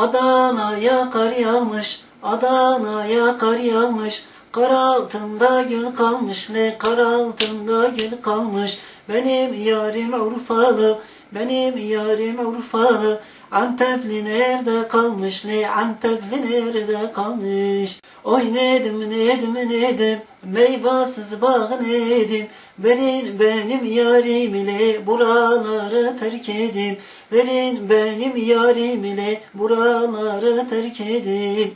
Adana'ya kar yağmış, Adana'ya kar yağmış. Kar altında gül kalmış, ne kar altında gül kalmış. Benim yarim Urfalı, benim yarim Urfalı. Antepli nerede kalmış, ne Antepli nerede kalmış. Oy nedim, nedim, nedim, meyvasız bağ nedim. Verin benim yarim ile buraları terk edin. Verin benim yarim ile buraları terk edin.